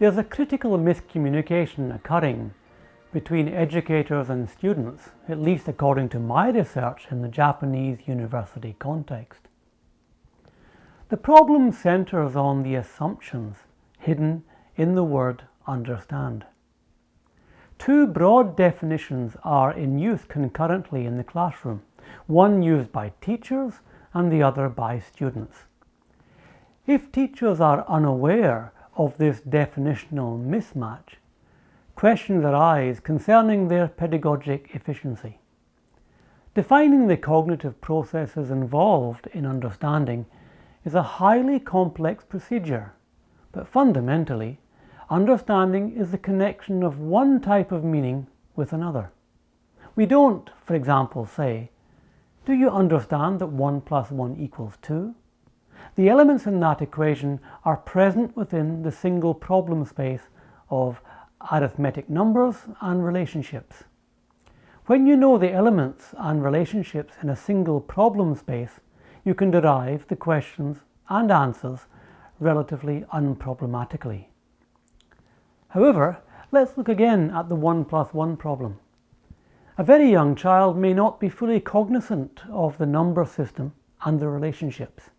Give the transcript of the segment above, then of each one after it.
There's a critical miscommunication occurring between educators and students, at least according to my research in the Japanese university context. The problem centers on the assumptions hidden in the word understand. Two broad definitions are in use concurrently in the classroom, one used by teachers and the other by students. If teachers are unaware of this definitional mismatch, questions arise concerning their pedagogic efficiency. Defining the cognitive processes involved in understanding is a highly complex procedure, but fundamentally, understanding is the connection of one type of meaning with another. We don't, for example, say, do you understand that 1 plus 1 equals 2? The elements in that equation are present within the single problem space of arithmetic numbers and relationships. When you know the elements and relationships in a single problem space, you can derive the questions and answers relatively unproblematically. However, let's look again at the 1 plus 1 problem. A very young child may not be fully cognizant of the number system and the relationships.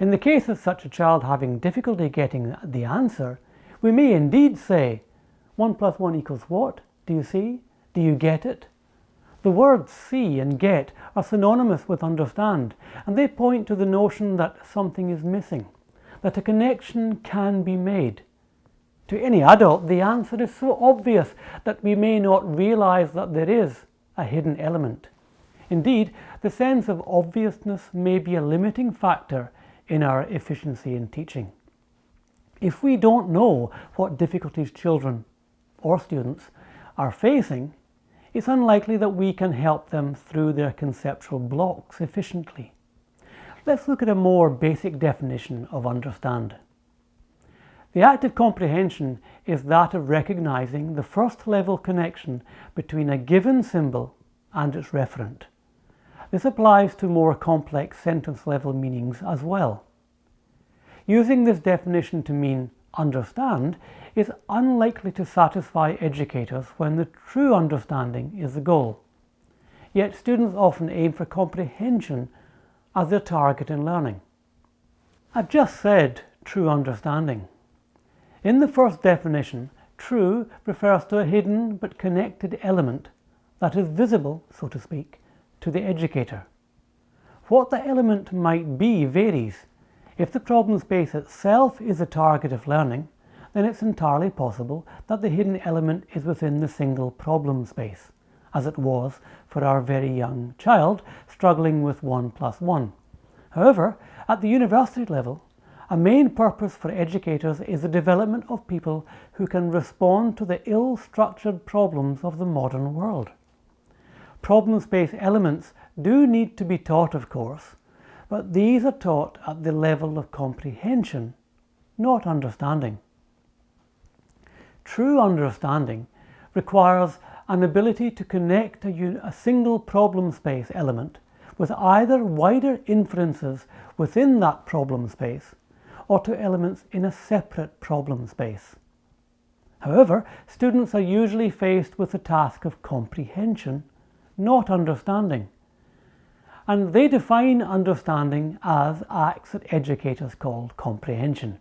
In the case of such a child having difficulty getting the answer, we may indeed say, 1 plus 1 equals what? Do you see? Do you get it? The words see and get are synonymous with understand, and they point to the notion that something is missing, that a connection can be made. To any adult, the answer is so obvious that we may not realize that there is a hidden element. Indeed, the sense of obviousness may be a limiting factor in our efficiency in teaching. If we don't know what difficulties children or students are facing, it's unlikely that we can help them through their conceptual blocks efficiently. Let's look at a more basic definition of understand. The act of comprehension is that of recognizing the first level connection between a given symbol and its referent. This applies to more complex sentence level meanings as well. Using this definition to mean understand is unlikely to satisfy educators when the true understanding is the goal. Yet students often aim for comprehension as their target in learning. I've just said true understanding. In the first definition, true refers to a hidden but connected element that is visible, so to speak, to the educator. What the element might be varies. If the problem space itself is a target of learning, then it's entirely possible that the hidden element is within the single problem space, as it was for our very young child struggling with 1 plus 1. However, at the university level, a main purpose for educators is the development of people who can respond to the ill-structured problems of the modern world. Problem space elements do need to be taught, of course, but these are taught at the level of comprehension, not understanding. True understanding requires an ability to connect a, a, single problem space element with either wider inferences within that problem space or to elements in a separate problem space. However, students are usually faced with the task of comprehension not understanding. And they define understanding as acts that educators call comprehension.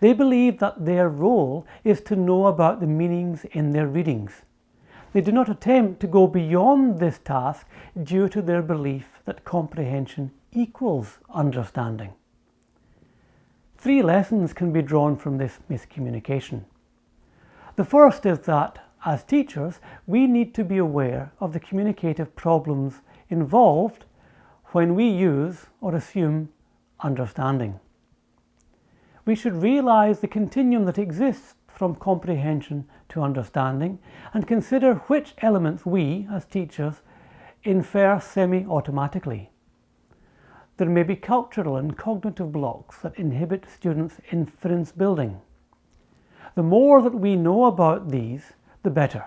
They believe that their role is to know about the meanings in their readings. They do not attempt to go beyond this task due to their belief that comprehension equals understanding. Three lessons can be drawn from this miscommunication. The first is that as teachers, we need to be aware of the communicative problems involved when we use or assume understanding. We should realize the continuum that exists from comprehension to understanding and consider which elements we, as teachers, infer semi-automatically. There may be cultural and cognitive blocks that inhibit students' inference building. The more that we know about these, the better.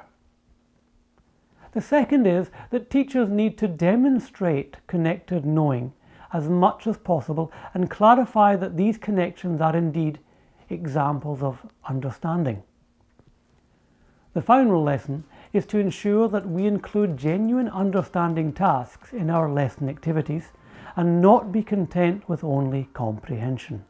The second is that teachers need to demonstrate connected knowing as much as possible and clarify that these connections are indeed examples of understanding. The final lesson is to ensure that we include genuine understanding tasks in our lesson activities and not be content with only comprehension.